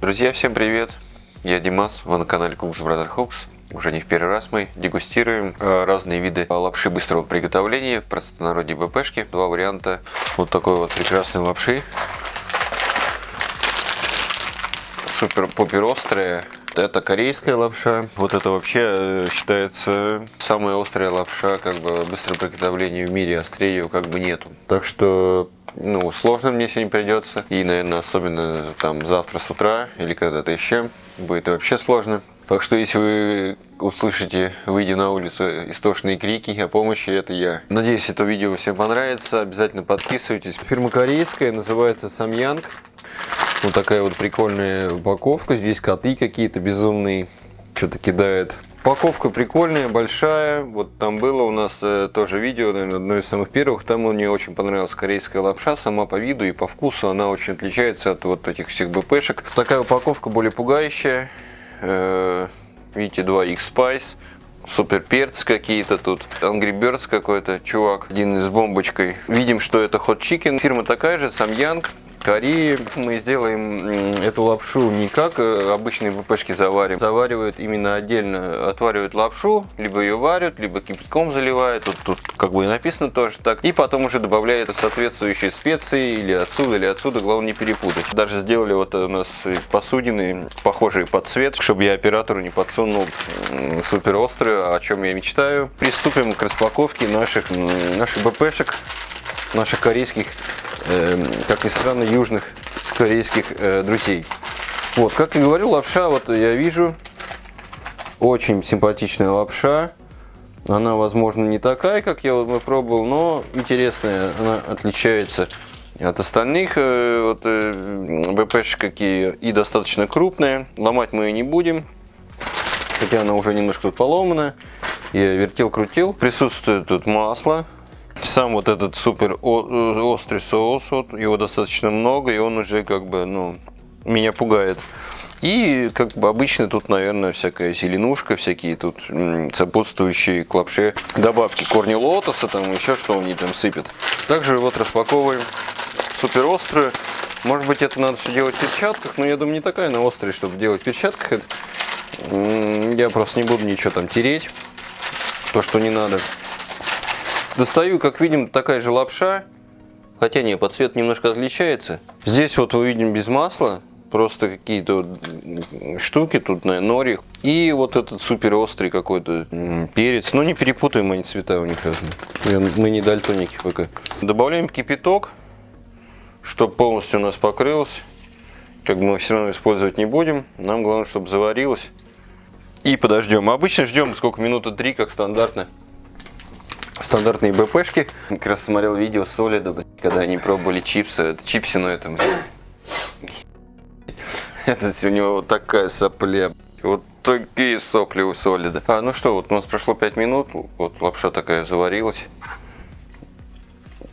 Друзья, всем привет! Я Димас, вы на канале Cooks Brother Hooks. Уже не в первый раз мы дегустируем э, разные виды лапши быстрого приготовления, простонародье БПшки. Два варианта вот такой вот прекрасной лапши. Супер-пупер острая. Это корейская лапша. Вот это вообще э, считается самая острая лапша, как бы быстрого приготовления в мире. Острее ее как бы нету. Так что ну, сложно мне сегодня придется. И, наверное, особенно там завтра с утра или когда-то еще будет вообще сложно. Так что, если вы услышите, выйдя на улицу, истошные крики о помощи, это я. Надеюсь, это видео всем понравится. Обязательно подписывайтесь. Фирма корейская, называется Самьянг. Вот такая вот прикольная упаковка. Здесь коты какие-то безумные. Что-то кидает Упаковка прикольная, большая. Вот там было у нас э, тоже видео, наверное, одно из самых первых. Там мне очень понравилась корейская лапша. Сама по виду и по вкусу она очень отличается от вот этих всех БПшек. Такая упаковка более пугающая. Э, видите, 2 X-Spice. Супер перц какие-то тут. Angry Birds какой-то чувак. Один с бомбочкой. Видим, что это Hot Chicken. Фирма такая же, Самьянг. Кореи. Мы сделаем эту лапшу не как э, обычные ВПшки заварим. Заваривают именно отдельно. Отваривают лапшу, либо ее варят, либо кипятком заливают. Тут, тут как бы и написано тоже так. И потом уже добавляют соответствующие специи или отсюда, или отсюда. Главное не перепутать. Даже сделали вот у нас посудины, похожие под цвет, чтобы я оператору не подсунул супер острую, о чем я мечтаю. Приступим к распаковке наших, наших БПшек, наших корейских как ни странно, южных корейских э, друзей. Вот, как и говорил, лапша, вот я вижу, очень симпатичная лапша. Она, возможно, не такая, как я вот пробовал, но интересная. Она отличается от остальных э, вот, э, БПшек какие и достаточно крупная. Ломать мы ее не будем, хотя она уже немножко поломана. Я вертел-крутил. Присутствует тут масло сам вот этот супер э, острый соус, вот, его достаточно много, и он уже как бы, ну, меня пугает. И, как бы обычно, тут, наверное, всякая зеленушка, всякие тут сопутствующие к лапше добавки. Корни лотоса, там еще что они там сыпят. Также вот распаковываем супер острую. Может быть, это надо все делать в перчатках, но я думаю, не такая она острая, чтобы делать в перчатках. Это... Я просто не буду ничего там тереть, то, что не надо. Достаю, как видим, такая же лапша, хотя не, по цвету немножко отличается. Здесь вот мы видим без масла, просто какие-то штуки тут на нори. И вот этот супер острый какой-то перец. Но не перепутаем, они цвета у них разные. Мы не дальтоники пока. Добавляем кипяток, чтобы полностью у нас покрылось. Как бы мы все равно использовать не будем. Нам главное, чтобы заварилось. И подождем. Обычно ждем сколько, минуты три, как стандартно стандартные БПшки. Как раз смотрел видео Солида, когда они пробовали чипсы. Это чипсы, но это... Это у него вот такая сопля. Вот такие сопли у Солида. А, ну что, вот у нас прошло 5 минут. Вот лапша такая заварилась.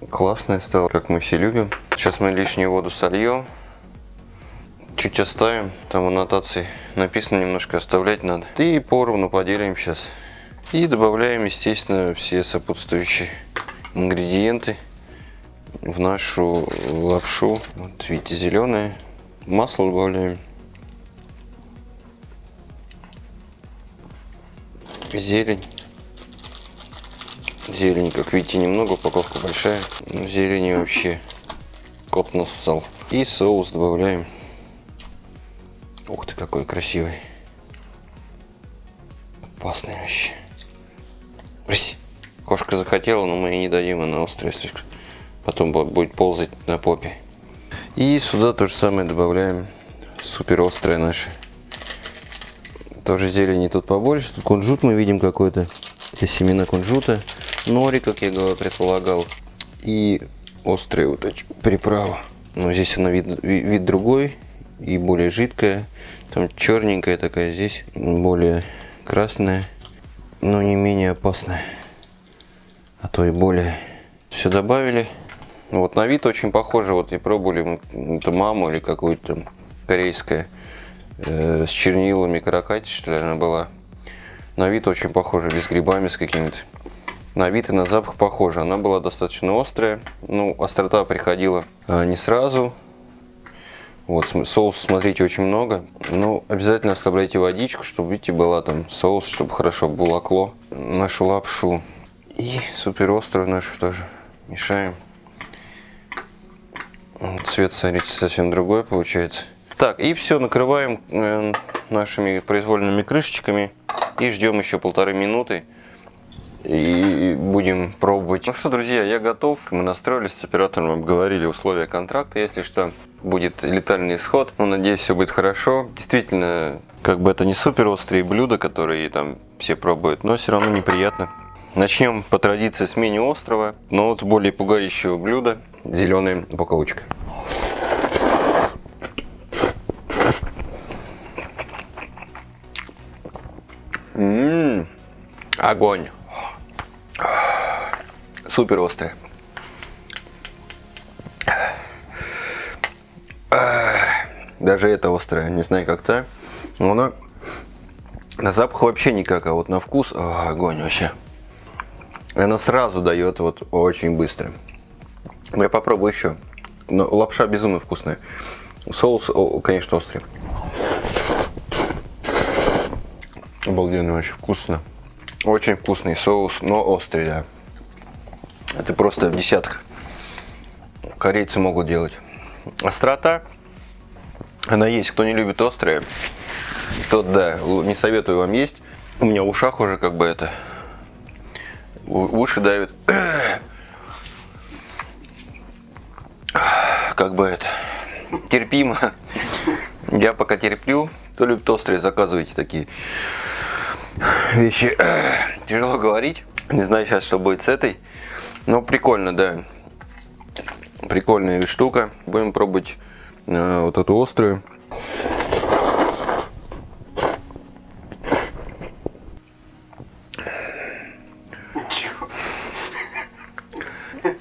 Классная стала, как мы все любим. Сейчас мы лишнюю воду сольем. Чуть оставим. Там в аннотации написано немножко оставлять надо. И поровну поделим сейчас. И добавляем, естественно, все сопутствующие ингредиенты в нашу лапшу. Вот видите, зеленое. Масло добавляем. Зелень. Зелень, как видите, немного, упаковка большая. Но зелени вообще кот нассал. И соус добавляем. Ух ты, какой красивый. Опасный вообще. Кошка захотела, но мы ей не дадим, она острая слишком. Потом будет ползать на попе. И сюда то же самое добавляем супер острое наше. Тоже зелени тут побольше. Тут кунжут мы видим какой-то. Это семена кунжута. Нори, как я предполагал. И острая вот эти приправа. Но здесь она вид, вид другой и более жидкая. Там черненькая такая, здесь более красная но не менее опасная, а то и более. Все добавили. Вот на вид очень похоже, вот и пробовали это маму или какую-то корейская э, с чернилами каракати, что ли, она была. На вид очень похоже, без грибами с какими-то. На вид и на запах похоже. Она была достаточно острая. Ну, острота приходила а, не сразу. Вот, соус, смотрите, очень много. Ну, обязательно оставляйте водичку, чтобы, видите, была там соус, чтобы хорошо булакло нашу лапшу. И супер острую нашу тоже мешаем. Цвет, смотрите, совсем другой получается. Так, и все, накрываем э, нашими произвольными крышечками и ждем еще полторы минуты и будем пробовать. Ну что, друзья, я готов. Мы настроились с оператором, обговорили условия контракта. Если что, будет летальный исход. Ну, надеюсь, все будет хорошо. Действительно, как бы это не супер острые блюда, которые там все пробуют, но все равно неприятно. Начнем по традиции с менее острого, но вот с более пугающего блюда. Зеленая упаковочка. Ммм, огонь. Супер острая. Даже это острая, не знаю как то. Но она на запах вообще никак, а вот на вкус о, огонь вообще. Она сразу дает вот очень быстро. Я попробую еще. Но лапша безумно вкусная. Соус, конечно, острый. Обалденно, очень вкусно. Очень вкусный соус, но острый, да. Это просто в десятках. Корейцы могут делать. Острота. Она есть. Кто не любит острые, тот, да, не советую вам есть. У меня в ушах уже как бы это... Уши давят. Как бы это... Терпимо. Я пока терплю. Кто любит острые, заказывайте такие вещи. Тяжело говорить. Не знаю сейчас, что будет с этой. Но прикольно, да. Прикольная штука. Будем пробовать э, вот эту острую.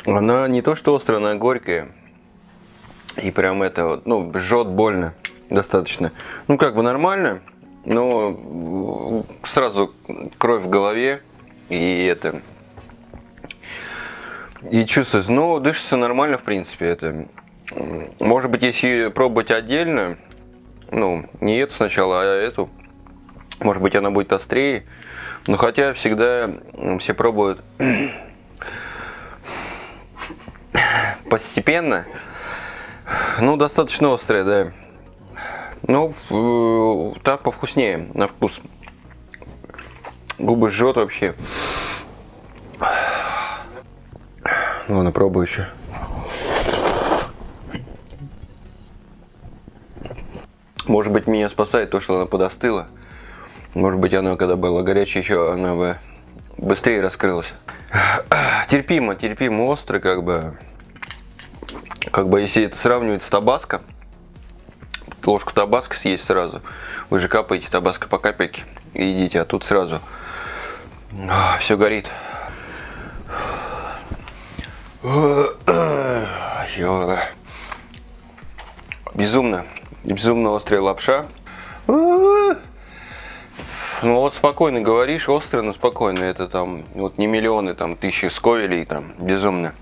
Она не то что острая, она горькая. И прям это вот, ну, жжет больно достаточно. Ну, как бы нормально, но сразу кровь в голове. И это и чувствуется. Ну, дышится нормально, в принципе. Это, может быть, если пробовать отдельно, ну, не эту сначала, а эту, может быть, она будет острее. Но хотя всегда все пробуют постепенно. Ну, достаточно острая, да. Ну, так повкуснее на вкус. Губы жжет вообще. Ладно, пробую еще. Может быть, меня спасает то, что она подостыла. Может быть, она, когда была горячая еще, она бы быстрее раскрылась. Терпимо, терпимо, остро, как бы. Как бы, если это сравнивать с табаско, ложку табаско съесть сразу. Вы же капаете табаско по капельке и едите, а тут сразу все горит. Безумно, безумно острая лапша. Ну вот спокойно говоришь, острый, но спокойно. Это там вот не миллионы, там тысячи сковелей, там безумно.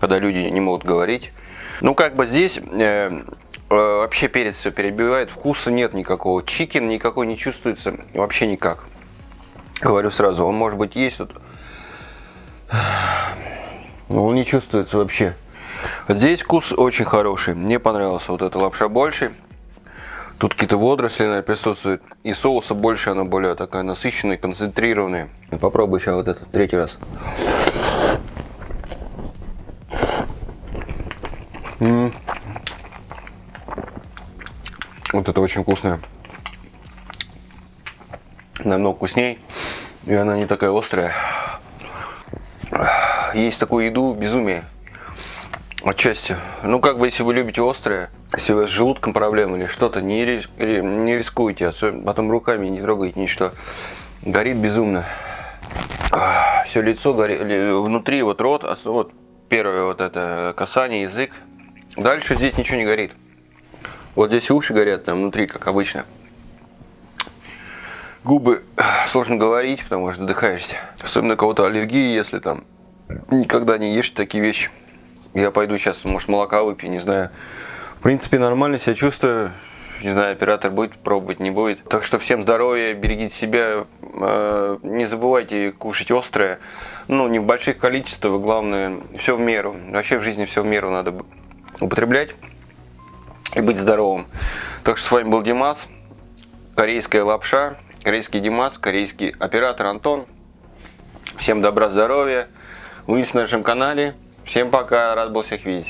Когда люди не могут говорить. Ну как бы здесь э, э, вообще перец все перебивает, вкуса нет никакого. Чикен никакой не чувствуется, вообще никак. Говорю сразу, он может быть есть тут. Но он не чувствуется вообще. Здесь вкус очень хороший. Мне понравился вот эта лапша больше. Тут какие-то водоросли наверное, присутствуют. И соуса больше, она более такая насыщенная, концентрированная. Попробую сейчас вот этот третий раз. М -м -м. Вот это очень вкусное. Намного вкусней. И она не такая острая есть такую еду безумие. Отчасти. Ну, как бы, если вы любите острое, если у вас с желудком проблемы или что-то, не, рис, не рискуйте, особенно потом руками не трогайте ничто. Горит безумно. Все лицо горит, внутри вот рот, вот первое вот это касание, язык. Дальше здесь ничего не горит. Вот здесь уши горят, там внутри, как обычно. Губы сложно говорить, потому что задыхаешься. Особенно у кого-то аллергии, если там никогда не ешь такие вещи. Я пойду сейчас, может, молока выпью, не знаю. В принципе, нормально себя чувствую. Не знаю, оператор будет пробовать, не будет. Так что всем здоровья, берегите себя. Э, Не забывайте кушать острое. Ну, не в больших количествах, главное, все в меру. Вообще в жизни все в меру надо употреблять и быть здоровым. Так что с вами был Димас, корейская лапша, корейский Димас, корейский оператор Антон. Всем добра, здоровья. Увидимся на нашем канале. Всем пока, рад был всех видеть.